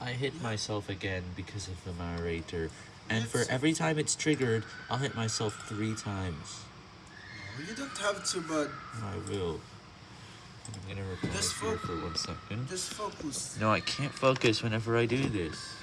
I hit myself again because of the narrator, and for every time it's triggered, I'll hit myself three times. No, you don't have to, but I will. I'm gonna reply Just for one second. just focus. No, I can't focus whenever I do this.